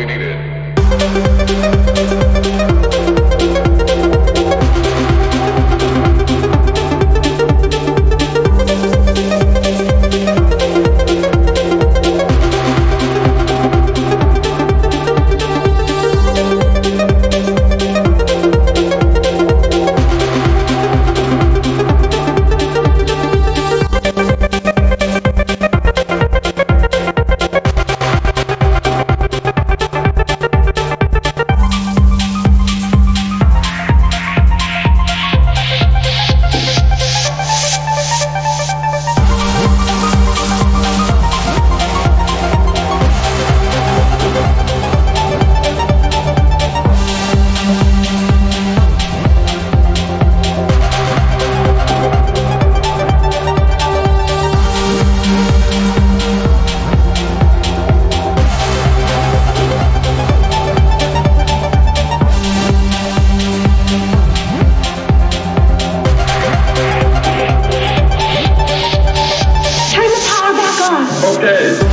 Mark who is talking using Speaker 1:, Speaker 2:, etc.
Speaker 1: you needed. Okay.